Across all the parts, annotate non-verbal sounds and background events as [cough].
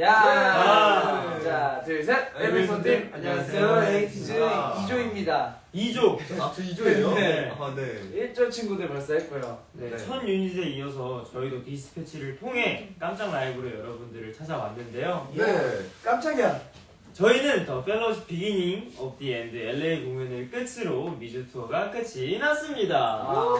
야! 야! 자, 둘, 셋! team, eight makes one team! 안녕하세요. 에이티즈 아. 2조입니다. 2조. 아, 저 2조예요? 네. 아, 네. 1조 친구들 벌써 했고요. 네, 네. 첫 유닛에 이어서 저희도 디스패치를 통해 깜짝 라이브로 여러분들을 찾아왔는데요. 네. 깜짝이야. 저희는 The Fellowship Beginning of the End LA 공연을 끝으로 미주 투어가 끝이 났습니다. 아,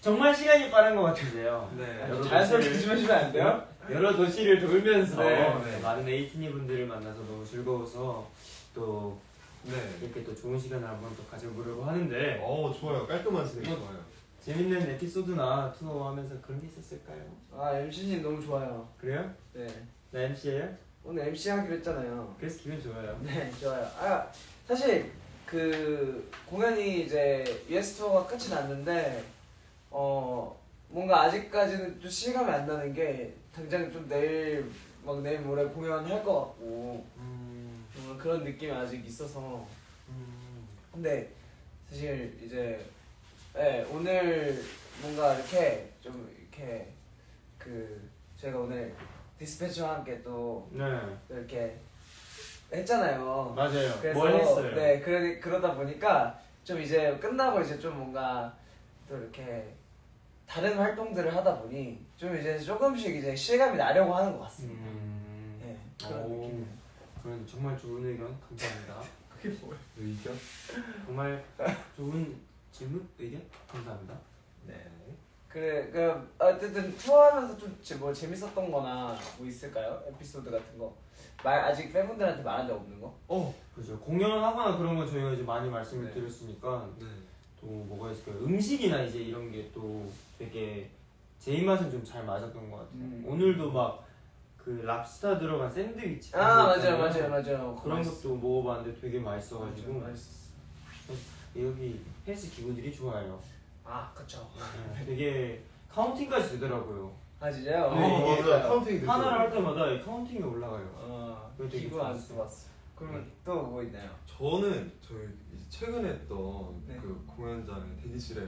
정말 시간이 빠른 것 같은데요. 네. 자연스럽게 도시를- 좀 해주면 안 돼요? 여러 도시를 돌면서 네. 네. 많은 에이티니 분들을 만나서 너무 즐거워서 또 네. 이렇게 또 좋은 시간을 한번 또 가져보려고 하는데 어, 좋아요. 깔끔한 진행 뭐- 좋아요. 재밌는 에피소드나 투어 하면서 그런 게 있었을까요? 아, MC님 너무 좋아요. 그래요? 네. 나 MC예요? 오늘 MC 하기로 했잖아요. 그래서 기분 좋아요. 네, 좋아요. 아, 사실 그 공연이 이제 US 투어가 끝이 났는데 어 뭔가 아직까지는 좀 실감이 안 나는 게 당장 좀 내일 막 내일 모레 공연할 것 같고 음, 뭔가 그런 느낌이 아직 있어서 음, 근데 사실 이제 네, 오늘 뭔가 이렇게 좀 이렇게 그 저희가 오늘 디스패치와 함께 또 네, 이렇게 했잖아요. 맞아요. 그래서 뭘 했어요? 네 그러, 그러다 보니까 좀 이제 끝나고 이제 좀 뭔가 또 이렇게 다른 활동들을 하다 보니 좀 이제 조금씩 이제 실감이 나려고 하는 것 같습니다. 음, 네 그런 오, 느낌. 그런 정말 좋은 의견 감사합니다. [laughs] 그게 뭐예요? 의견? 정말 좋은 질문 의견 감사합니다. 네. 그래 그 어쨌든 투어하면서 좀 뭐 재밌었던 거나 뭐 있을까요? 에피소드 같은 거. 말 아직 팬분들한테 말한 적 없는 거? 어, 그죠. 공연을 하거나 그런 건 저희가 이제 많이 말씀을 네. 드렸으니까 네. 또 뭐가 있을까요? 음식이나 이제 이런 게 또 되게 제 입맛은 좀 잘 맞았던 것 같아요. 음. 오늘도 막 그 랍스타 들어간 샌드위치 아 맞아요. 맞아요 맞아요. 그런 맛있- 것도 먹어봤는데 되게 맛있어가지고 맛있었어. 여기 헬스 기구들이 좋아요. 아 그쵸. 네, 되게 카운팅까지 되더라고요. 아 진짜요? 네, 어, 맞아요. counting이 되죠. 하나를 할 때마다 이 counting이 올라가요. 어 안 좋았어요. 써봤어. 그러면 또 뭐 있나요? 저는 저희 최근에 했던 네. 그 공연장의 대기실에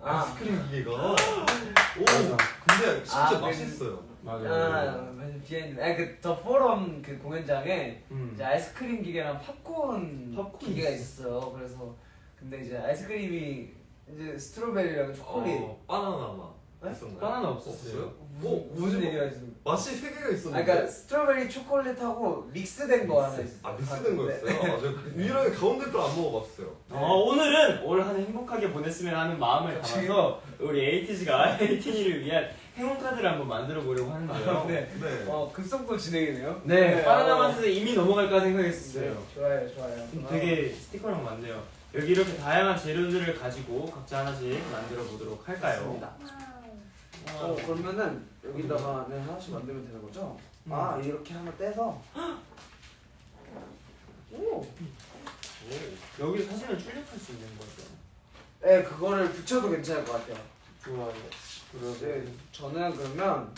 아. 아이스크림 기계가 오, 맞아. 근데 진짜 아, 그- 맛있어요. 맞아요. 아, 맞아 behind. 아 그 The Forum 그 공연장에 음. 이제 아이스크림 기계랑 팝콘, 팝콘 기계가 있었어. 있었어요. 그래서 근데 이제 아이스크림이 이제 strawberry랑 초콜릿. 어, 바나나 맛 네? 있었나요? 바나나 없었어요. 무슨, 어, 무슨 얘기가 있어? 맛이 세 개가 아 있었는데. 그러니까 strawberry 초콜릿하고 믹스된 거 하나 있었어. 아, 믹스된 네. 거였어요? 아, 저 유일하게 가운데 걸 안 먹어봤어요. 어, 오늘은 올 한 해 행복하게 보냈으면 하는 마음을 담아서 우리 에이티즈가 에이티니를 [laughs] 위한 행운 카드를 한번 만들어 보려고 하는데요. 네. 네. 어 급속도 진행이네요. 네, 바나나 어. 맛에서 이미 넘어갈까 생각했었어요. 네, 좋아요 좋아요. 음, 어. 되게 스티커랑 많네요. 여기 이렇게 다양한 재료들을 가지고 각자 하나씩 만들어 보도록 할까요? 맞습니다. 어 그러면은 여기다가 네, 하나씩 만들면 되는 거죠? 음. 아 이렇게 하나 떼서. 오. 여기 사진을 출력할 수 있는 거죠. 네 그거를 붙여도 괜찮을 것 같아요. 좋아요. 네, 저는 그러면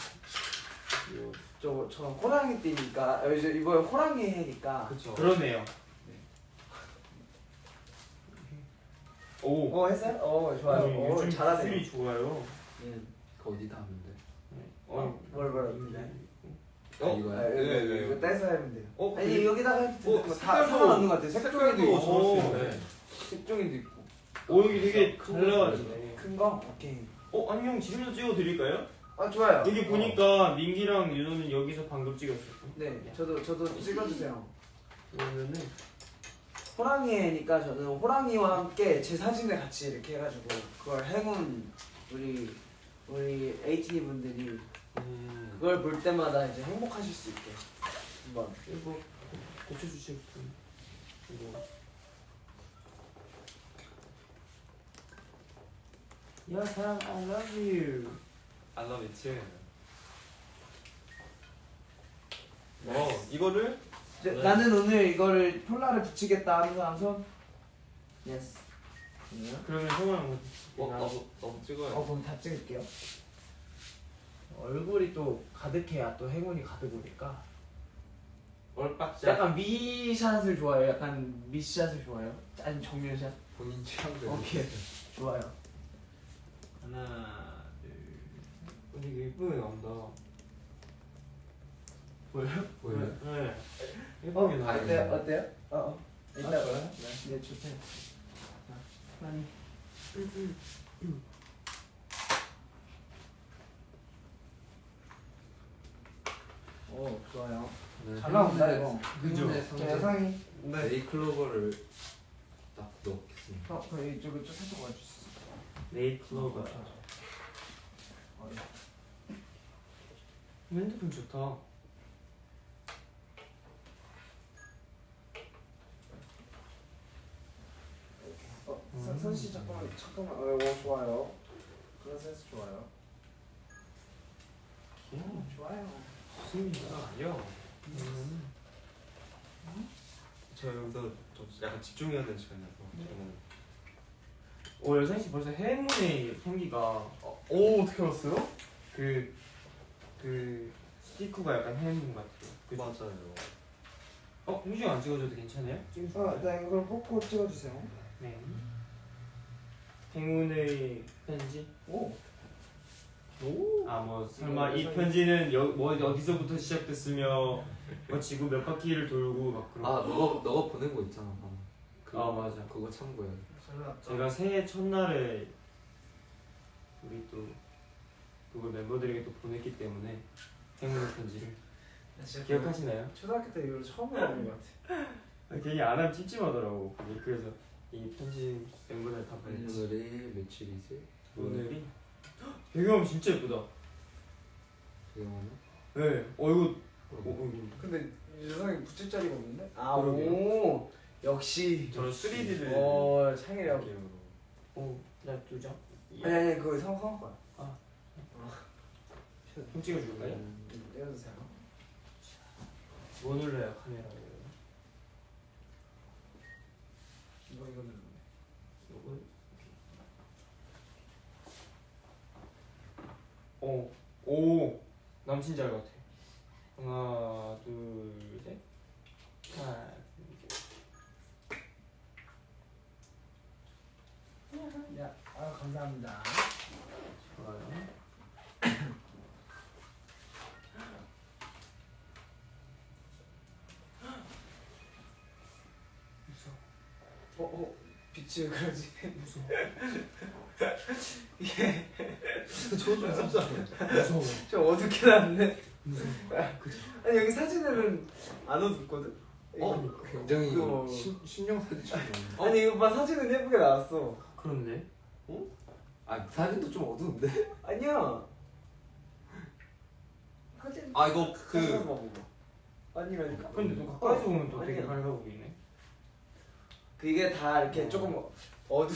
요, 저, 저 호랑이 띠니까 어, 이제 이번에 호랑이 해니까 그쵸. 그러네요. 오. 어 했어요? 어 좋아요. 네, 어 잘하네요. 좋아요. 음. 그 어디다 하면 돼? 어, 뭘 뭐라 어? 아, 이거야? 아, 이거, 네, 네. 이거 떼서 하면 돼요. 어, 아니 그- 여기다가 해도 되는 어, 거다 색깔도- 상관없는 것 같아요. 색종이도 있고 좋을 수 오. 있네. 색종이도 있고 오 여기 되게 잘 나와지네. 큰 거? 오케이. 어 아니 형 지금도 찍어드릴까요? 아 좋아요. 여기 보니까 민기랑 윤호는 여기서 방금 찍었었고. 네 저도 저도 찍어주세요. 그러면은 호랑이 해니까 저는 호랑이와 함께 제 사진을 같이 이렇게 해가지고 그걸 행운 우리 우리 에이티니 분들이 음. 그걸 볼 때마다 이제 행복하실 수 있게 한번 이거 고쳐주실 분. 이거. 야 사랑 I love you. I love it. 어, 이거를 네. 나는 오늘 이거를 폴라를 붙이겠다 손 예스 그러면 형아 뭐 어, 나도 나도 찍어야 어 그럼 다 찍을게요 얼굴이 또 가득해야 또 행운이 가득 오니까 얼빡샷. 약간 미샷을 좋아해요? 약간 미샷을 좋아해요? 아니면 정면샷? 본인 취향대로 오케이 좋아요 하나 둘. 어, 되게 예쁘게 나온다. 보여요? 보여요? 네. 어, 예쁘게 나와요. 어때요? 어때요? 어, 어. 일단 아, 좋아요? 네, 네 좋대요. 많이. 오 좋아요. 네, 잘 나온다, 이거. 저 상징 예상이. 네이클로버를 딱 넣겠습니다. 어, 그 이쪽을 좀 살짝 와주세요. 네이클로버. 어, 핸드폰 좋다. 어, 선- 선씨 잠깐만. 어, 오, 좋아요. 그런 센스 좋아요. 귀여워. 좋아요. 좋습니다. 아니요. 음. 저 여기서 좀 약간 집중해야 되는 시간이라서 저는 오 여상 씨 벌써 행운의 향기가 어, 오 어떻게 알았어요? 그, 그 스티커가 약간 행운 같아요. 그, 맞아요. 어? 홍중 안 찍어줘도 괜찮아요? 어, 네, 이걸 뽑고 찍어주세요. 네. 행운의 편지? 오. 오. 아 뭐 설마 이 편지는 여, 뭐 어디서부터 시작됐으며 뭐 지구 몇 바퀴를 돌고 막 그런 아 너가 너가 보낸 거 있잖아. 방금. 그, 아, 맞아. 그거 참고해. 제가 새해 첫날에 우리 또 그걸 멤버들에게 또 보냈기 때문에 행운의 편지를 나 진짜 기억하시나요? 초등학교 때 이후로 처음 해보는 것 같아. 아, [laughs] 괜히 안 하면 찝찝하더라고 그게. 그래서 이 편지 멤버들 다 보냈지 오늘이 며칠이지? 오늘이 배경음 진짜 예쁘다 배경화면? 네어 이거 어, 어, 어, 근데 유성이 붙일 자리가 없는데? 아, 그러게요. 오. 역시. 저는 3D를 어, 창이라고. 느낌으로. 어, 나두 장? 아니, 아니, 그거 성, 성 거야. 좀 찍어줄까요? 음, 떼어주세요. 뭐 눌러요 카메라에 이거, 이거 누르네. 요거 오, 오 남친 잘 같아 하나 둘셋 하나 둘셋 야, 아, 감사합니다. 좋아요 무서워 어, 어, 빛이 왜 그러지? 무서워 저거 좀 무섭지 않아요? 무서워 좀 어둡게 나왔네. 무서워 아니, 여기 사진에는 안 어둡거든? 어? 굉장히 그거- 신, 신령 사진처럼. 아니, 이거 봐, 사진은 예쁘게 나왔어. 그렇네 아 사진도 좀 어두운데? 아니야. 사진. 아 이거 그. 아니라니까. 근데 또 가까이서 보면 또 되게. 밝아 보이네 그게 다 이렇게 조금 어두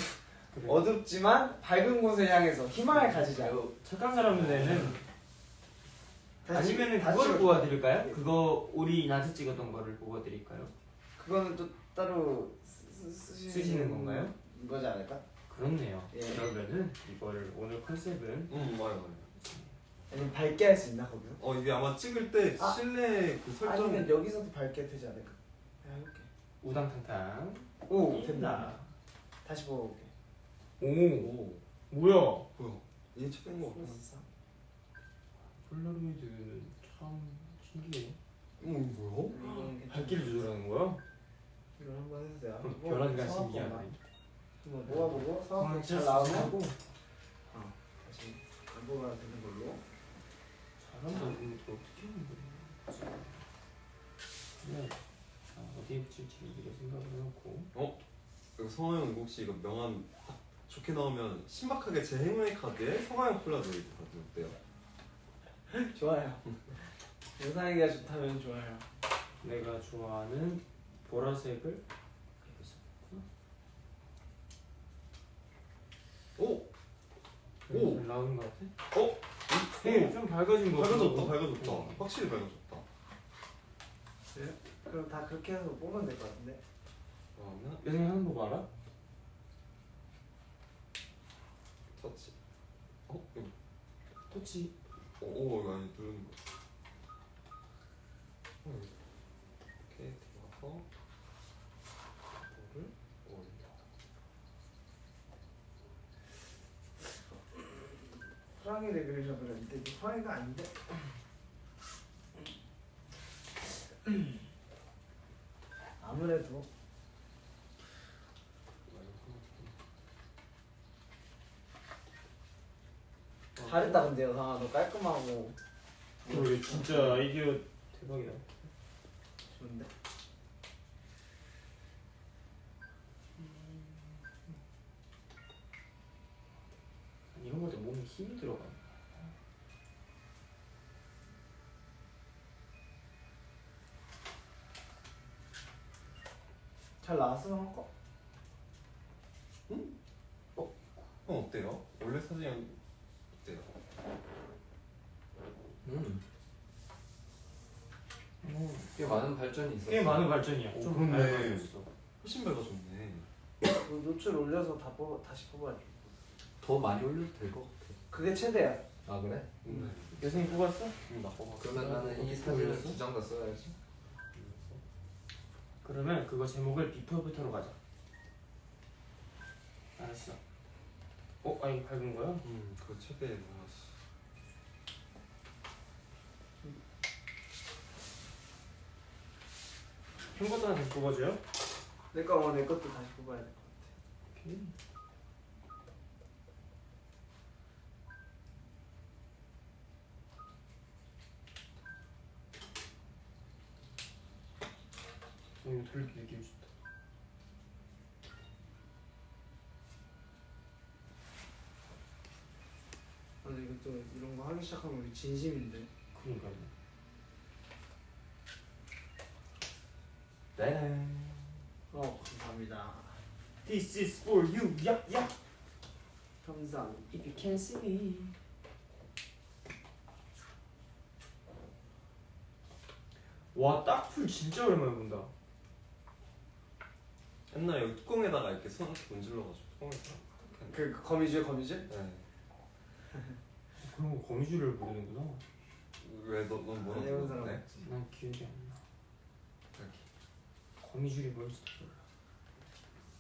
그래. 어둡지만 밝은 곳을 향해서 희망을 가지자. 착한 사람들에는 다시- 아니면은 다시 그걸 찍어. 뽑아드릴까요? 그거 우리 나한테 찍었던 거를 뽑아드릴까요? 그거는 또 따로 쓰, 쓰, 쓰시는 건가요? 거지 않을까? 그렇네요. 예. 그러면은 이거를 오늘 컨셉은 음 맞아요 맞아요. 아니면 밝게 할 수 있나 거기서? 어 이게 아마 찍을 때 아. 실내 그 설정 아니면 여기서도 밝게 되지 않을까? 내가 해볼게. 우당탕탕. 오 됐다. 다시 뽑아볼게. 오, 오 뭐야? 뭐야 얘 찍은 거 같아. 플러스 3. 폴라로이드는 참 신기해. 어 이거 뭐야? 밝기를 조절하는 거야? 이걸 한번. 그럼 별안간 신기하네. 한번 모아보고 상황 상황 잘 나오고 어, 다시 안 뽑아도 되는 걸로. 잘한다. 또 어떻게 하는 거야? 그냥 아, 어디에 붙일지 미리 생각을 해놓고 이거 성화형 이거 혹시 이거 명함 딱 좋게 나오면 신박하게 제 행운의 카드에 성화형 폴라로이드 카드 어때요? [laughs] 좋아요. 영상이가 좋다면 좋아요. 내가 좋아하는 보라색을. 오! 오, 나오는 것 같아. 어? 오, 좀 밝아진 거. 밝아졌다. 밝아졌다 어. 확실히 밝아졌다 그럼 다 그렇게 해서 뽑으면 될 것 같은데. 그러면 여생 하는 법 알아? 터치 어? 이거 터치. 오, 오 이거 아니 누르는 거 어, 이렇게 들어가서 이거를 올려 호랑이를 그리려고 그랬는데 이게 호랑이가 아닌데. [clears throat] 아무래도 잘했다 근데 여상아 너 깔끔하고 그리고 진짜 아이디어 대박이다. 좋은데? 이런 것도 몸에 힘이 들어가. 잘 나왔어 형 거? 형 어때요? 원래 사진이 어때요? 음. 꽤 많은 발전이 있었어. 꽤 많은 발전이야. 오, 좀 그렇네. 밝아졌어. 훨씬 밝아졌네. 그 노출 올려서 다 뽑아, 다시 뽑아야지 더 많이 올려도 될 것 같아. 그게 최대야 아 그래? 음. 여생이 뽑았어? 응, 나 뽑아. 그러면 나는 이 사진을? 두 장 다 써야지. 그러면 그거 제목을 비포부터로 가자. 알았어. 어? 아 이거 밝은 거야? 음, 그거 최대에 넣었어. 형 것도 하나 다시 뽑아줘요? 내 거 어, 내 것도 다시 뽑아야 돼 오케이. 어, 이거 돌리기 느낌 좋다. 아니 이것도 이런 거 하기 시작하면 우리 진심인데 그러니까요. 따란. 어 감사합니다 This is for you. 야, 야. 감상 If you can see me. 와, 딱풀 진짜 오랜만에 본다. 옛날에 여기 뚜껑에다가 이렇게 손 이렇게 문질러가지고 뚜껑에다가. 그, 그 거미줄 거미줄? 네. 그런 거 거미줄을 모르는구나. 왜너넌 뭐라고? 안 해본 사람 네? 없지 난 기억이 안 나. 이렇게. 거미줄이 뭔지도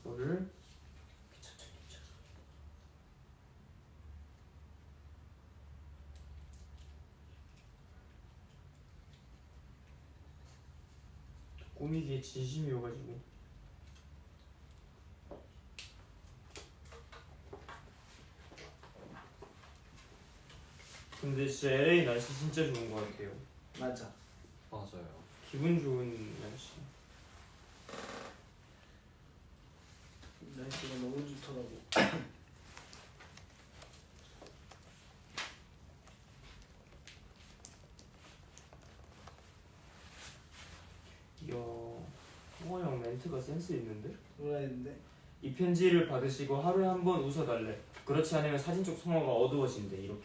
몰라. 귀찮아. 꾸미기에 진심이어가지고. 근데 진짜 LA 날씨 진짜 좋은 것 같아요. 맞아 맞아요. 기분 좋은 날씨. 날씨가 너무 좋더라고 [coughs] 이야, 홍호 형 멘트가 센스 있는데? 뭐라 했는데? 이 편지를 받으시고 하루에 한 번 웃어달래. 그렇지 않으면 사진 속 성화가 어두워진대. 이렇게.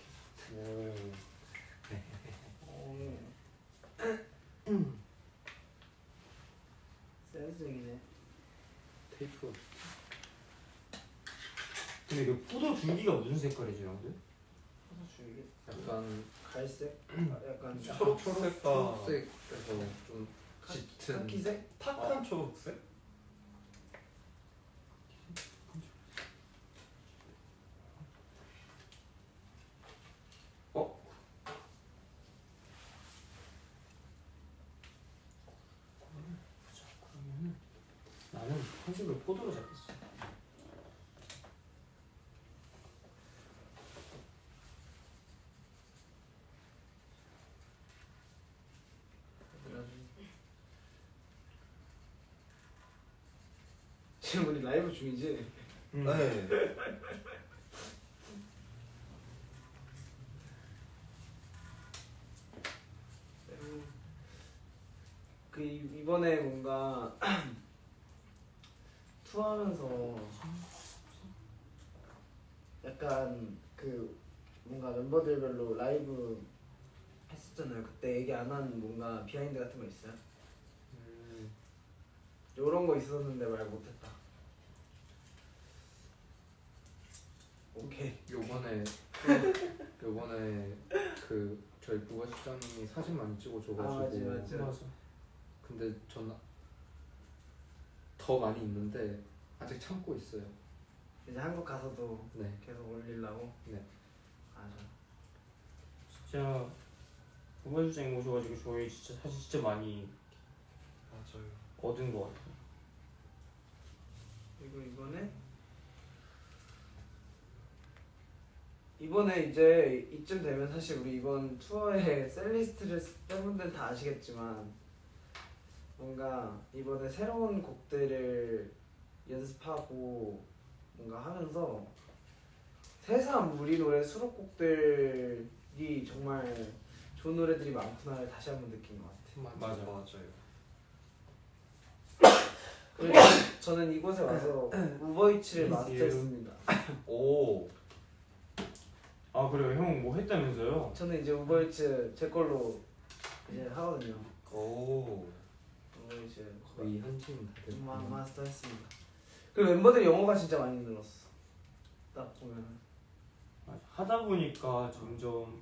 어. 센스이네 테이프. 근데 그 포도 줄기가 무슨 색깔이지, 형들? 포도 줄기 약간 갈색? 아, [clears throat] 약간 초록색과 초록색에서 좀 짙은. 카키색? 탁한 초록색? 자, 그러면은 컨셉을 포도로 잡겠어. 지금 우리 라이브 중이지? 음. 네. 그 이- 이번에 뭔가 [clears throat] 투어하면서 약간 그 뭔가 멤버들별로 라이브 했었잖아요. 그때 얘기 안 한 뭔가 behind 같은 거 있어요? 음, 요런 거 있었는데 말 못했다. 오케이. 요번에 [laughs] 요번에 그 저희 부가식장님이 사진 많이 찍어 줘가지고 아, 맞지, 맞지. 맞아. 근데 전 더 많이 있는데 아직 참고 있어요. 이제 한국 가서도 네. 계속 올리려고. 네. 맞아. 진짜 부모주장 오셔가지고 저희 진짜 사진 진짜 많이 맞아요. 얻은 것 같아요. 그리고 이번에 이번에 이제 이쯤 되면 사실 우리 이번 투어의 setlist를 팬분들 다 아시겠지만 뭔가 이번에 새로운 곡들을 연습하고 뭔가 하면서 새삼 우리 노래 수록곡들이 정말 좋은 노래들이 많구나를 다시 한번 느낀 것 같아요. 맞아. 맞아요. 그리고 [coughs] 저는 이곳에 와서 [coughs] 우버이츠를 마스터했습니다. [coughs] 오. 아 그래요? 형 뭐 했다면서요? 저는 이제 우버이츠 제 걸로 이제 하거든요. 오. 우버이츠 거의 한팀 다 됐고. 마, 마스터 했습니다. 그리고 멤버들이 영어가 진짜 많이 늘었어. 딱 보면. 하다 보니까 점점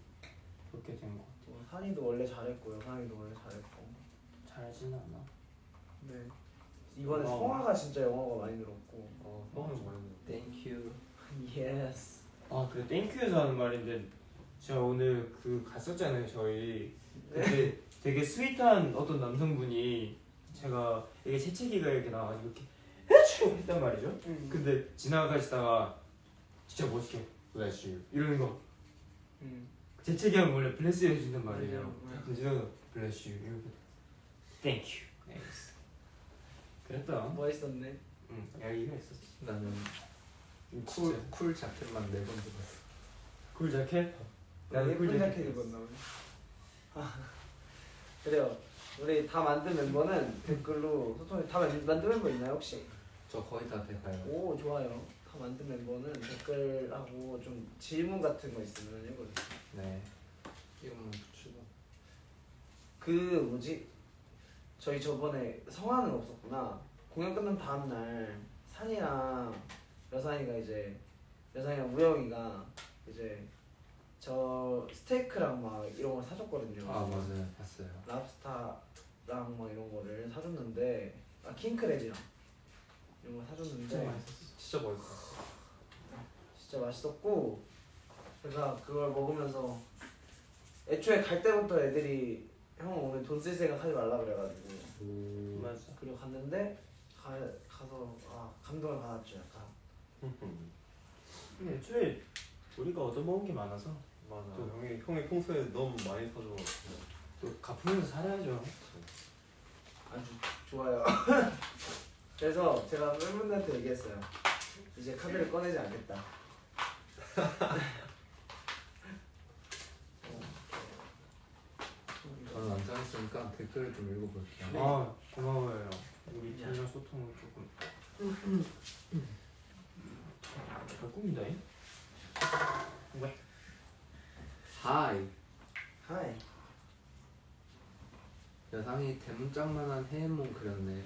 그렇게 된 것 같아요. 뭐 산이도 원래 잘했고 여상이도 원래 잘했고. 잘하진 않아. 네. 이번에 어. 성화가 진짜 영어가 많이 늘었고. 어, 너무 많이 Thank you. [laughs] yes. 아 그래 thank you에서 하는 말인데 제가 오늘 그 갔었잖아요 저희 근데 되게 sweet한 어떤 남성분이 제가 이게 재채기가 이렇게 나와가지고 이렇게 해치고 했단 말이죠 음. 근데 지나가시다가 진짜 멋있게 you 이러는 거 음. 재채기 하면 원래 you 해준단 말이에요 맞아요. 맞아요. 근데 지나가 이러고 thank you thanks 그랬다 멋있었네. 응 여기가 있었어 나는 cool, cool, cool jacket만 네번 들었어. cool jacket? 나 예쁜 cool jacket 입었나 보네. 아, 그래요. 우리 다 만든 멤버는 댓글로 소통해. 다 만- 만든 멤버 있나요 혹시? 저 거의 다 돼가요. 오 좋아요. 다 만든 멤버는 댓글하고 좀 질문 같은 거 있으면 해보세요. 네. 이거만 붙이고. 그 뭐지? 저희 저번에 성화는 없었구나. 공연 끝난 다음 날 산이랑 여산이가 이제 여산이랑 우영이가 이제 저 스테이크랑 막 이런 걸 사줬거든요. 아 맞아요. 봤어요. 랍스타랑 뭐 이런 거를 사줬는데 아 킹크랩이랑 이런 거 사줬는데 진짜 맛있었어 진짜 멋있어. 진짜 맛있었고 제가 그걸 먹으면서 애초에 갈 때부터 애들이 형 오늘 돈 쓸 생각 하지 말라 그래가지고 오. 맞아 그리고 갔는데 가, 가서 아 감동을 받았죠 약간 근데 애초에 우리가 얻어먹은 게 많아서 맞아. 또 형이 형이 평소에 너무 많이 사줘가지고. 또 갚으면서 살아야죠 아주 좋아요 [laughs] 그래서 제가 팬분들한테 얘기했어요 이제 카드를 꺼내지 않겠다 저는 안 짜냈으니까 댓글을 좀 읽어볼게요. 아 고마워요 우리 팀이랑 소통을 조금 잘 꾸민다잉? hi. Hi 여상이 대문짝만한 해인몽 그렸네.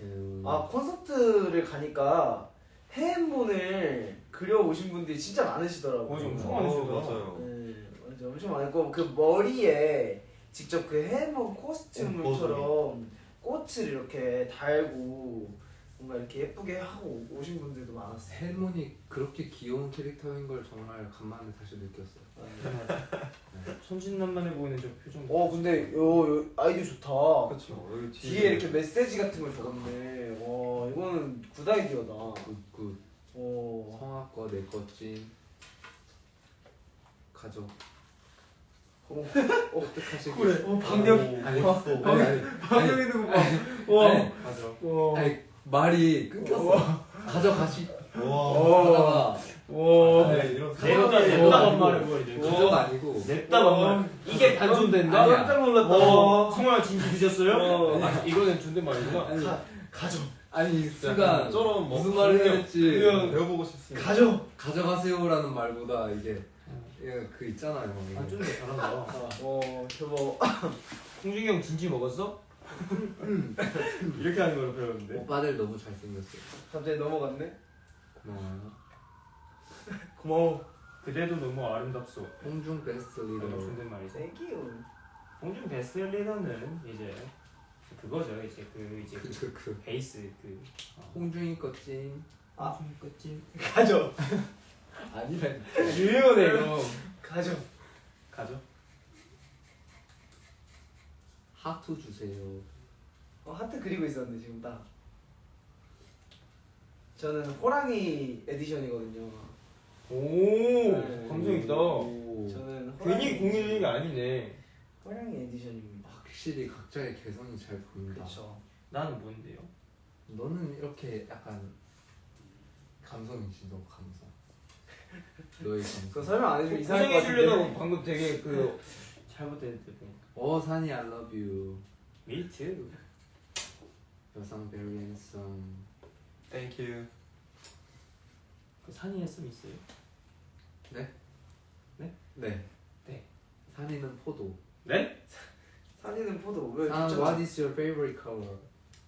음. 아 콘서트를 가니까 해엠본을 그려오신 분들이 진짜 많으시더라고요 맞아, 엄청 어, 많으시더라. 맞아요. 네, 맞아 엄청 많고 그 머리에 직접 그 해머 코스튬처럼 꽃을 이렇게 달고 뭔가 이렇게 예쁘게 하고 오신 분들도 많았어요. 헬몬이 그렇게 귀여운 캐릭터인 걸 정말 간만에 다시 느꼈어요. 천진난만해 보이는 저 표정 어 근데 요, 요 아이디어 좋다. 그렇죠. 여기 뒤에 이렇게 메시지 같은 걸 적었네. 와 이거는 굿 아이디어다. 굿굿. 어. 성악 거, 내 거찐. 가족. 어. 어떡하시고. 그래. 어 방금 아니, 어, 아니, 아니, 있는 거 봐. 와. 맞아 와. 아니, 말이 끊겼어. 가져가시. 와. 하다가 와. 네, 이런 냈다 상황이 냈다 와. 반말해버리네 가족 아니고. 냈다 반말 이게 단존대인데? 아 아니야. 깜짝 놀랐다. 어 성화야 진지 드셨어요? 어. 아, 이거는 존댓말이구나 아니, 가 가져. 아니 순간 저런 뭐 무슨 말을 해야 될지 그냥 배워보고 싶습니다. 가져. 가져가세요라는 말보다 이게 이게 그 있잖아요. 아 좀더 잘한다 어 대박. 홍준이 형 진지 먹었어? 이렇게 하는 걸 배웠는데 오빠들 너무 잘생겼어요. 갑자기 넘어갔네. 고마워요. 고마워. 그대도 너무 아름답소 홍중 베스트 리더. 존댓말이지 Thank you. 홍준 베스트 리더는 이제 그거죠 이제 그 이제 그 그, 그, 그. 베이스 그 어. 홍중이 거찐. 아. 홍준 끝집 가져. 아니라니까. 유효네 이거. 가져. 가죠 하트 주세요. 어, 하트 그리고 있었는데 지금 딱. 저는 호랑이 에디션이거든요. 오 네. 감성 있다. 오. 저는 호랑이 괜히 공유는 게 아니네. 호랑이 edition입니다. 확실히 각자의 개성이 잘 보인다. 그렇죠. 나는 뭔데요? 너는 이렇게 약간 감성이지 너 감성. [laughs] 너의 감성. 그거 설명 안 해주면 이상할 것 고생해 주려고 같은데. 방금 되게 그 [laughs] 잘못했는데 어 산이 I love you. Me too. 여상 very handsome. thank you. 그 산이에 씀 있어요? 네. 네. 네. 산이는 포도. 네? 산이는 포도 왜산 좋잖아. What is your favorite color?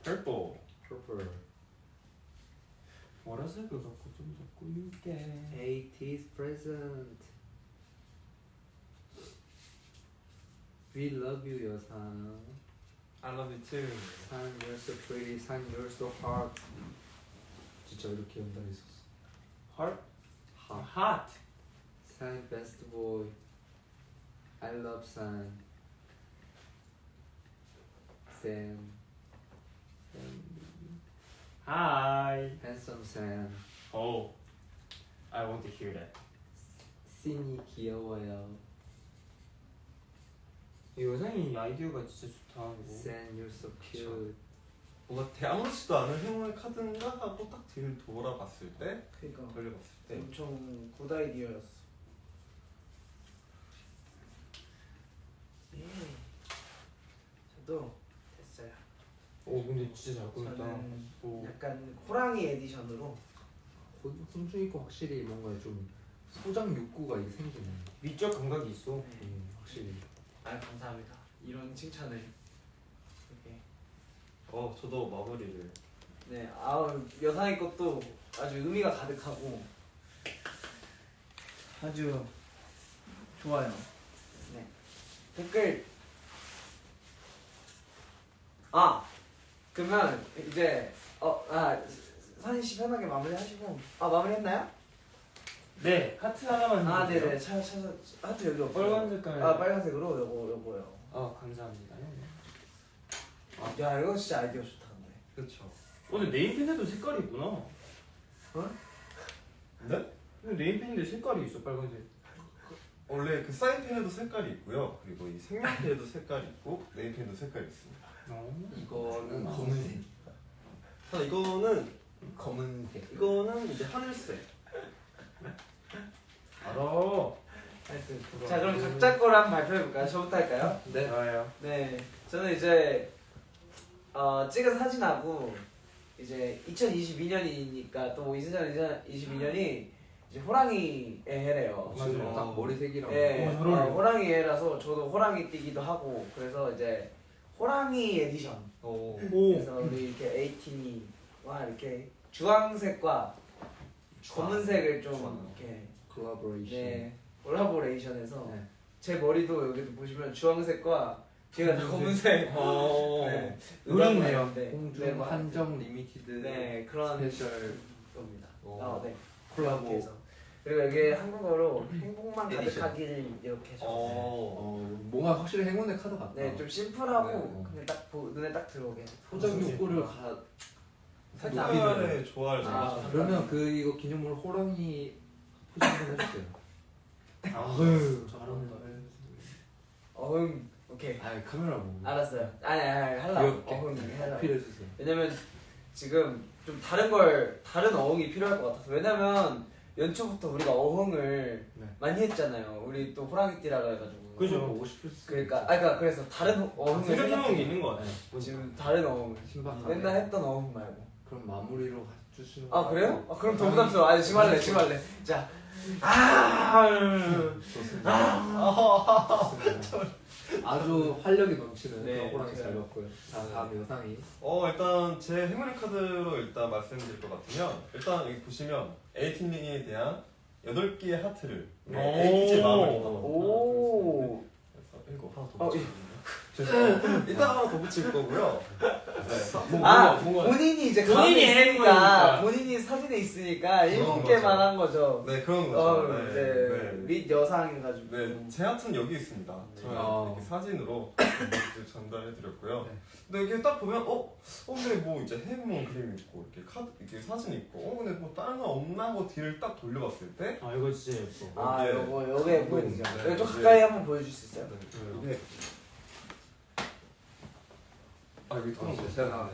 Purple. Purple. 보라색을 갖고 좀 더 꾸밀게. 80s present. We love you 여상. I love you too. 산 you're so pretty. 산 you're so hot. 진짜 이렇게 연달아 있었어. Heart. hot. Hot. 산 best boy. I love 산. Sam. Hi. handsome 산. Oh. I want to hear that. 씬이 귀여워요. 이 여상이 아이디어가 진짜 좋다. 이거. you're so cute. 뭔가 대- 아무렇지도 않은 행운의 카드인가 하고 딱 뒤를 돌아봤을 때 그러니까 돌려봤을 때 엄청 good idea였어. 예. 저도 됐어요. 오 근데 진짜 잘 꾸몄다. 저는 오. 약간 호랑이 edition으로 거 확실히 뭔가 좀 소장 욕구가 이게 생기네. 미적 감각이 있어. 음, 확실히. 아 감사합니다. 이런 칭찬을 이렇게 어 저도 마무리를 네, 아 여상의 것도 아주 의미가 가득하고 아주 좋아요. 네, 댓글 아 그러면 이제 어아 산희 씨 편하게 마무리하시고 아 마무리했나요? 네 하트 하나만. 아 주세요. 네네 찾아 찾아 하트 여기 없어요. 빨간 색깔. 아 빨간색으로 요거 요거요. 아 감사합니다. 아, 야 이거 진짜 아이디어 좋다 근데. 그렇죠. 오늘 네임펜에도 색깔이 있구나. 어? 네? 근데 네임펜인데 색깔이 있어 빨간색. 원래 그 사인펜에도 색깔이 있고요. 그리고 이 색연펜에도 색깔이 있고 네임펜도 색깔이 있습니다. 어. 이거는 검은색. 자 이거는 검은색. 이거는 이제 하늘색. 알아. 하여튼 자 그럼 각자 거를 한번 발표해볼까요? 저부터 할까요? 네. 좋아요. 네, 저는 이제 어, 찍은 사진하고 이제 2022년이니까 또 2022년이 이제 호랑이의 해래요. 맞아요. 지금 딱 머리색이랑. 네, 어. 어, 호랑이 해라서 저도 호랑이 띠기도 하고 그래서 이제 호랑이 에디션. 오. 그래서 우리 이렇게 에이티니 와 이렇게 주황색과 검은색을 좀 주황. 이렇게 콜라보레이션. 네 collaboration해서 네. 제 머리도 여기도 보시면 주황색과 다 검은색. 어. [laughs] 네. 의롭네요. 네, 홍중 네, 뭐 한정 limited 네 그런 special 겁니다. 오. 아, 네. 콜라보. 그리고 여기 한국어로 행복만. 가득하길 이렇게 해서. 어. 어, 뭔가 확실히 행운의 카드 같다. 네, 좀 심플하고 네. 그냥 딱 보, 눈에 딱 들어오게. 소장 욕구를 가. 색깔의 조화를 잘 아. 그러면 그 이거 기념으로 호랑이 포즈 한번 해주세요. 아유 잘한다. 어흥. 오케이. 아 카메라 보고. 알았어요. 아니 아니. 귀엽게. 어흥 하려고. 어필해주세요. 왜냐면 지금 좀 다른 걸 다른 어흥이 필요할 것 같아서 왜냐면 연초부터 우리가 어흥을 네. 많이 했잖아요. 우리 또 호랑이띠라고 해가지고. 그죠. 보고 싶을 수. 그러니까 아 그러니까 그래서 다른 어흥을 생각해놓은 게 있는 것 같아. 지금 다른 어흥을 신박하게. 맨날 했던 어흥 말고. 그럼 마무리로 해주시는. 아 그래요? 아, 그럼 더 부담스러워. 아니 지금 할래 지금 할래. 자. 아. 좋습니다. 아주 활력이 넘치는 네, 그런 호랑이 잘 제가- 봤고요. 자 다음 여상이. 어 일단 제 행운의 카드로 일단 말씀드릴 것 같으면 일단 여기 보시면 에이틴링에 대한 8개의 하트를 오. 에이티즈 마음을 오. 그래서 이거 하나 더 어, 붙여주세요. 이따가 하나 더 붙일 거고요. 뭐, 아. 본인이 이제 본인이 있으니까. 본인이 사진에 있으니까 일곱 개만. 한 거죠. 네 그런 거죠. 어, 네, 네. 네. 및 여상 해가지고. 네, 제 하트는 여기 있습니다. 저희 아. 이렇게 사진으로 이렇게 전달해드렸고요. 네. 근데 이렇게 딱 보면 어, 어 근데 뭐 이제 해리몬 그림 있고 이렇게 카드 이렇게 사진 있고 어 근데 뭐 다른 거 없나 하고 뒤를 딱 돌려봤을 때 아 이거 진짜 예뻐. 아 여기에- 요거 요게 보이죠. 네, 이거 좀 이게- 가까이 한번 보여줄 수 있어요? 네, 아 여기 어, 그런 거 제가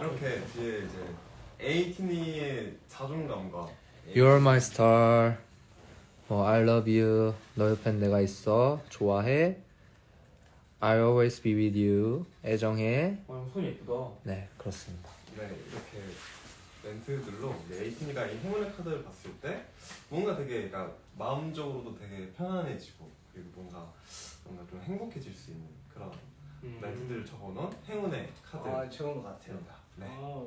이렇게 뒤에 이제 에이티니의 자존감과 You're my star. 뭐 I love you. 너 옆엔 내가 있어. 좋아해. I always be with you. 애정해. 어, 손 예쁘다. 네, 그렇습니다. 네 이렇게 멘트들로 에이티니가 이 행운의 카드를 봤을 때 뭔가 되게 그러니까 마음적으로도 되게 편안해지고 그리고 뭔가 뭔가 좀 행복해질 수 있는 그런 음. 멘트들을 적어놓은 행운의 카드. 아 좋은 것 같아요. 네. 아,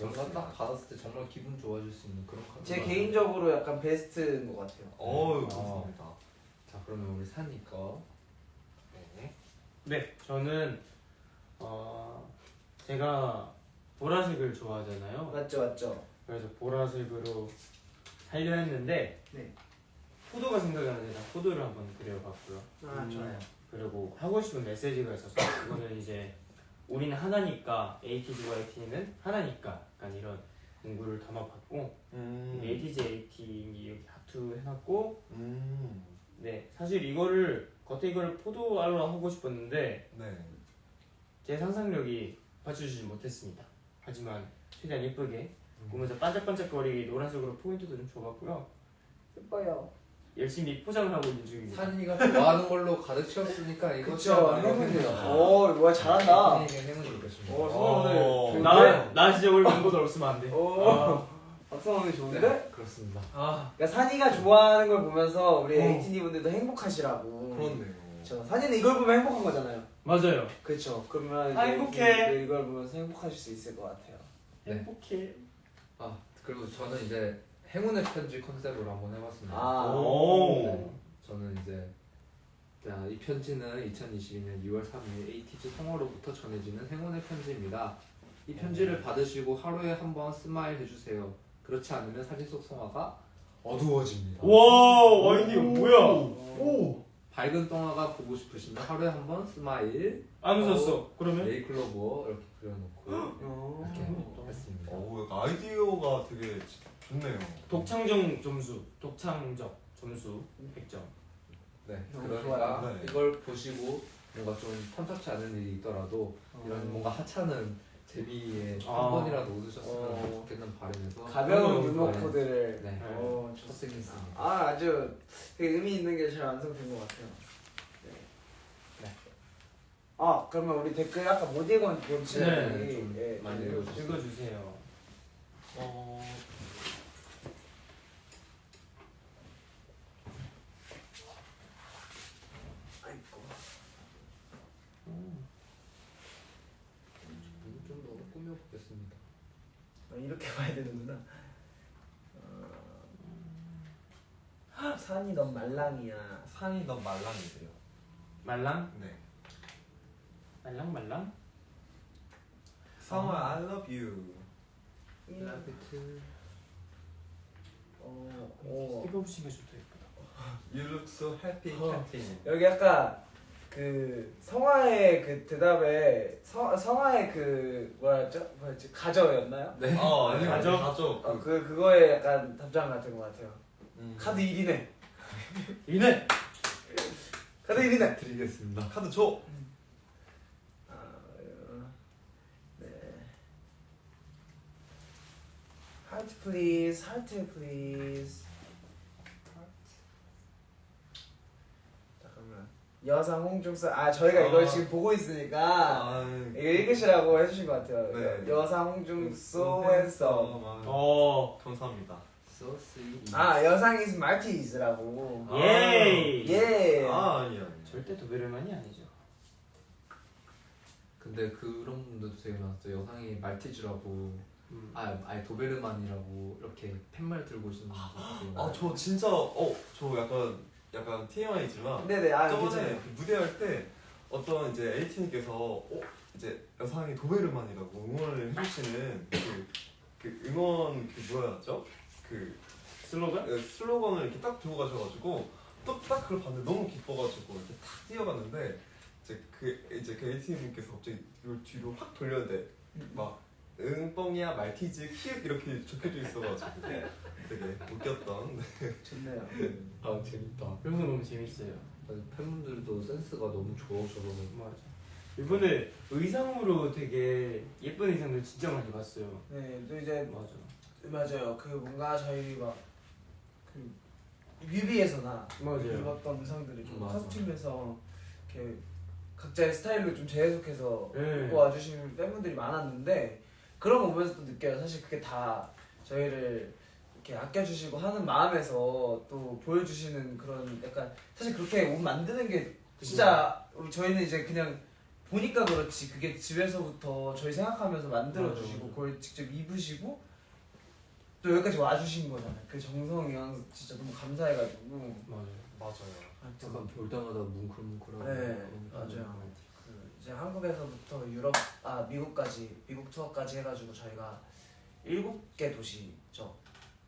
뭔가 딱 받았을 때 정말 기분 좋아질 수 있는 그런 카드. 제 개인적으로 약간 베스트인 것 같아요. 어우 아. 감사합니다. 자, 그러면 우리 산이 거. 네. 네, 저는 어 제가 보라색을 좋아하잖아요. 맞죠 맞죠. 그래서 보라색으로 하려 했는데 네. 포도가 생각이 나는데 난 포도를 한번 그려봤고요. 아 음. 좋아요. 그리고 하고 싶은 메시지가 있어서 이거는 이제 우리는 하나니까 ATG와 AT는 하나니까 약간 이런 문구를 담아봤고 음. ATG AT 여기 하트 해놨고 음. 네 사실 이거를 겉에 이걸 포도알로 하고 싶었는데 네. 제 상상력이 받쳐주지 못했습니다. 하지만 최대한 예쁘게 보면서 반짝반짝거리게 노란색으로 포인트도 좀 줘봤고요. 예뻐요. 열심히 포장을 하고 있는 중입니다. 산이가 좋아하는 걸로 가득 채웠으니까 이거 그쵸 행운이요. 오 뭐야 잘한다. 행운을 줬습니다. 오 성원 오늘 어. 나, 나 진짜 오늘 멤버들 없으면 안 돼. 오 아, 박성 오늘 좋은데? 네, 그렇습니다. 아, 그러니까 산이가 좋아하는 걸 보면서 우리 어. 에이티니 분들도 행복하시라고. 그렇네요. 그렇죠. 산이는 이걸 보면 행복한 거잖아요. 맞아요. 그렇죠. 그러면 아, 행복해. 이- 이걸 보면서 행복하실 수 있을 것 같아요. 네. 행복해. 아, 그리고 저는 이제 행운의 편지 컨셉으로 한번 해봤습니다. 아. 오. 네. 저는 이제 자, 이 편지는 2022년 6월 3일 ATEEZ 성화로부터 전해지는 행운의 편지입니다. 이 편지를 받으시고 하루에 한 번 smile 해주세요. 그렇지 않으면 사진 속 성화가 어두워집니다. 와, 아이디어 뭐야? 오. 밝은 성화가 보고 싶으시면 하루에 한 번 smile 안 웃었어. 그러면? 네잎클로버 이렇게 그려놓고 어. 이렇게 했습니다. 오, 약간 아이디어가 되게 좋네요. 독창정 점수, 독창적 점수 100점. 네, 너무 그러니까 좋아요. 네. 이걸 보시고 뭔가 좀 탐탁치 않은 일이 있더라도 이런 어. 뭔가 하찮은 재미에 아. 한 번이라도 웃으셨으면 어. 좋겠는 바람에서 가벼운 유머 좋아요. 코드를. 네. 어, 좋 첫생했습니다. 아 아주 되게 의미 있는 게 잘 완성된 것 같아요. 네. 네. 아 그러면 우리 댓글 아까 못 읽은 본체 네, 좀 예, 많이 좀 읽어주세요. 읽어주세요. 어, 아이고. 음. 좀더 꾸며보겠습니다. 아, 이렇게 [laughs] 봐야 되는구나. 어... 산이 넌 말랑이야. 산이 넌 말랑이세요. 말랑? 네. 말랑 말랑? 성아, I love you. 라비트 어, 어. 이거 보시면 좋다 예쁘다. You look so happy, 어. Captain. 여기 아까 그 성화의 그 대답에 성, 성화의 그 뭐였죠? 뭐였지? 가저였나요? 네. 어, 아니요. 가죠? 가죠. 어, 그 그거에 약간 답장 같은 것 같아요. 음. 카드 1이네. 이네! 카드 1이네. 드리겠습니다. 카드 줘. 아, 어, 네. heart please, heart please. 잠깐만. 여상 홍중 so. 아 저희가 이걸 아. 지금 보고 있으니까 아, 이거 읽으시라고 해주신 것 같아요. 네. 여상 홍중 so 했어. 어, 감사합니다. So sweet. 아 여상 is Maltese라고. 아. 예이! 예. 아, 아니요. 아니요. 절대 도베르만이 아니죠. 근데 그런 분들도 되게 많았어요. 여상이 말티즈라고 음. 아, 아니 도베르만이라고 이렇게 팻말 들고 오시는 분들 되게 아, 많아요. 저 진짜 어, 저 약간 약간 TMI지만 네네 아 저번에. 그 무대할 때 어떤 이제 에이틴님께서 어, 이제 여상이 도베르만이라고 응원을 해주시는 그, 그 응원 그 뭐였죠? 그 슬로건? 그 슬로건을 이렇게 딱 들고 가셔가지고 또딱 그걸 봤는데 너무 기뻐가지고 이렇게 탁 뛰어갔는데 이제 그 이제 그 에이틴님께서 갑자기 이걸 뒤로 확 돌렸는데 막 응뻥이야 말티즈 키읔 이렇게 적혀져 있어가지고 [laughs] 되게 웃겼던 좋네요. 아 재밌다. 그래서 너무 재밌어요. 아니, 팬분들도 센스가 너무 좋으셔서 맞아. 이번에 의상으로 되게 예쁜 의상들 진짜 많이 봤어요. 네또 이제 맞아. 맞아요. 그 뭔가 저희 막그 뮤비에서나 맞아요. 입었던 의상들이 좀 맞아. 커스튬에서 이렇게 각자의 스타일로 좀 재해석해서 네. 입고 와주시는 팬분들이 많았는데 그런 거 보면서 또 느껴요. 사실 그게 다 저희를 이렇게 아껴주시고 하는 마음에서 또 보여주시는 그런 약간 사실 그렇게 옷 만드는 게 진짜 저희는 이제 그냥 보니까 그렇지 그게 집에서부터 저희 생각하면서 만들어 주시고 맞아, 맞아. 그걸 직접 입으시고 또 여기까지 와주신 거잖아요. 그 정성이랑 진짜 너무 감사해가지고 맞아요. 맞아요. 하여튼 약간 볼 때마다 뭉클뭉클하고 네, 그런 맞아요. 이제 한국에서부터 유럽 아 미국까지 미국 투어까지 해가지고 저희가 일곱 개 도시죠.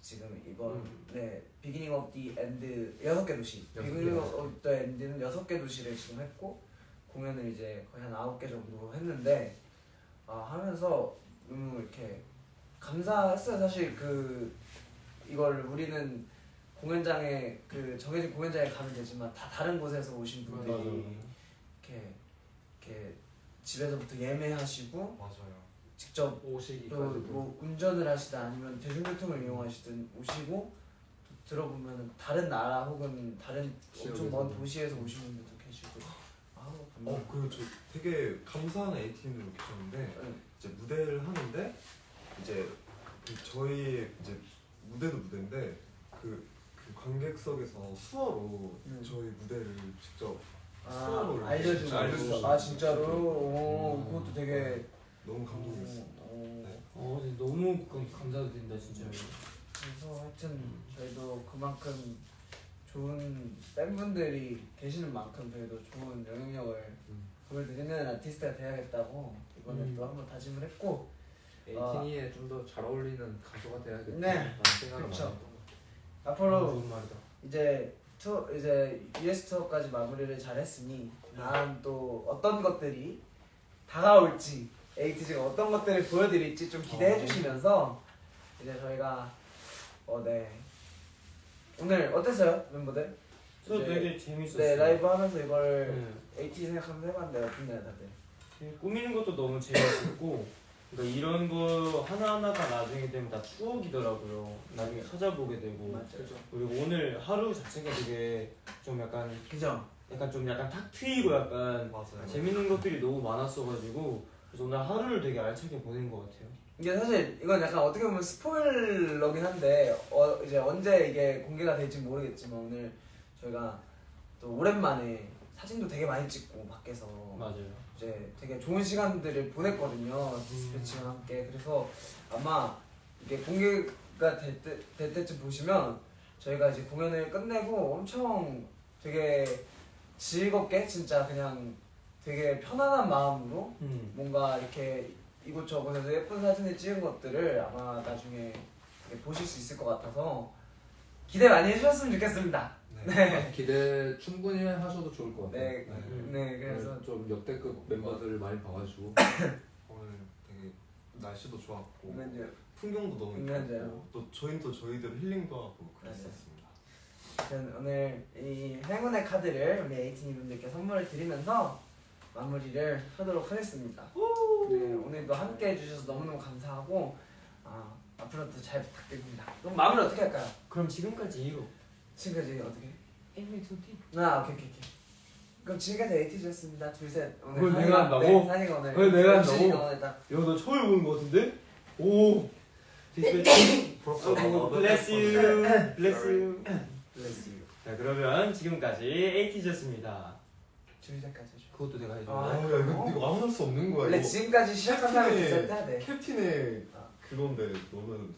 지금 이번 음. 네 beginning of the end 여섯 개 도시 beginning 개. of the end는 여섯 개 도시를 지금 했고 공연을 이제 거의 한 아홉 개 정도 했는데 아 하면서 너무 이렇게 감사했어요 사실 그 이걸 우리는 공연장에 그 정해진 공연장에 가면 되지만 다 다른 곳에서 오신 분들이 맞아요. 이렇게 이렇게 집에서부터 예매하시고 맞아요. 직접 오시기까지 또뭐 운전을 하시다 아니면 대중교통을 이용하시든 오시고 또 들어보면 다른 나라 혹은 다른 엄청 먼. 도시에서 오신 분들도 계시고 아우 어, 그리고 저 되게 감사한 에이틴으로 계셨는데 네. 이제 무대를 하는데 이제 그 저희 이제 무대도 무대인데 그, 그 관객석에서 수어로 음. 저희 무대를 직접 아 수업을 알려주고 알려주시고. 아 진짜로 오 음. 그것도 되게 너무 감동했습니다. 오, 네. 어, 근데 너무 감- 감사드린다 진짜. 그래서 하여튼 저희도 그만큼 좋은 팬분들이 계시는 만큼 저희도 좋은 영향력을 음. 보여드리는 아티스트가 돼야겠다고 이번에 음. 또 한번 다짐을 했고 에이티니에 좀 더 잘 어울리는 가수가 돼야겠다. 네. 라는 생각을 그쵸. 많이 했던 것 같아요. 앞으로 좋은 말이다. 이제 투 이제 US 투어까지 마무리를 잘했으니 다음 또 어떤 것들이 다가올지 에이티즈가 어떤 것들을 보여드릴지 좀 기대해 어. 주시면서 이제 저희가 어네 오늘 어땠어요 멤버들? 저 되게 재밌었어요. 네 라이브 하면서 이걸 네. 에이티즈 생각하면서 해봤는데 어땠나요 다들? 꾸미는 것도 너무 재밌었고 그러니까 이런 거 하나하나가 나중에 되면 다 추억이더라고요. 나중에 찾아보게 되고 맞아요. 그리고 오늘 하루 자체가 되게 좀 약간 그죠? 약간 좀 약간 탁 트이고 약간 맞아요. 재밌는 것들이 너무 많았어가지고 그래서 오늘 하루를 되게 알차게 보낸 것 같아요. 이게 사실 이건 약간 어떻게 보면 스포일러긴 한데 어, 이제 언제 이게 공개가 될지 모르겠지만 오늘 저희가 또 오랜만에 사진도 되게 많이 찍고 밖에서 맞아요. 이제 되게 좋은 시간들을 보냈거든요 디스패치와 함께 그래서 아마 이게 공개가 될, 때, 될 때쯤 보시면 저희가 이제 공연을 끝내고 엄청 되게 즐겁게 진짜 그냥 되게 편안한 마음으로 음. 뭔가 이렇게 이곳저곳에서 예쁜 사진을 찍은 것들을 아마 나중에 보실 수 있을 것 같아서 기대 많이 해주셨으면 좋겠습니다. 네. 아, 기대 충분히 하셔도 좋을 것 같아요. 네, 음. 네, 그래서 오늘 좀 역대급 멤버들을 많이 봐가지고 [coughs] 오늘 되게 날씨도 좋았고 공연들 풍경도 너무 맞아요. 예뻤고 또 저희는 또 저희대로 힐링도 하고 그랬었습니다. 저는 오늘 이 행운의 카드를 우리 에이티니 분들께 선물을 드리면서 마무리를 하도록 하겠습니다. 네, 오늘도 함께 해주셔서 너무너무 감사하고 아, 앞으로도 잘 부탁드립니다. 그럼 마무리 어떻게 할까요? 그럼 지금까지 이후 지금까지 어떻게? 에이미소티 아 오케이 오케이 오케이. 그럼 지금까지 에이티즈였습니다. 둘셋 오늘 그걸 내가 한다고? 네, 산이가 오늘 그걸 내가 한다고? 열심히 오늘 딱. 야너 처음 보는 거 같은데? 오. 디스패치 부럽다. bless you. Bless you. 유자 그러면 지금까지 에이티즈였습니다. 줄셋까지 해줘. 그것도 내가 해줘. 아, 아, 야, 이거, 이거 아무 할수 없는 거야. 원래 이거. 지금까지 시작한 사람이 캡틴의- 캡틴의 아. 그건데 너는.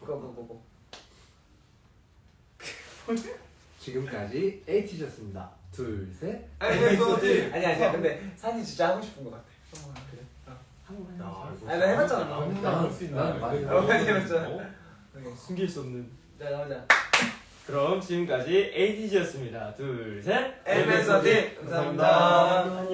고고고고 [laughs] 지금까지 에이티즈였습니다. 둘, 셋. 에피소드 아니 아니야 근데 산이 진짜 하고 싶은 것 같아. 어, 그래? 한번 야, 이거 아니, 나 해봤잖아. 나 혼자 난- 할수 있나? 난 많이 해봤잖아. 어? 숨길 수 없는. 자 나오자. 그럼 지금까지 에이티즈였습니다. 둘 셋. 에피소드 감사합니다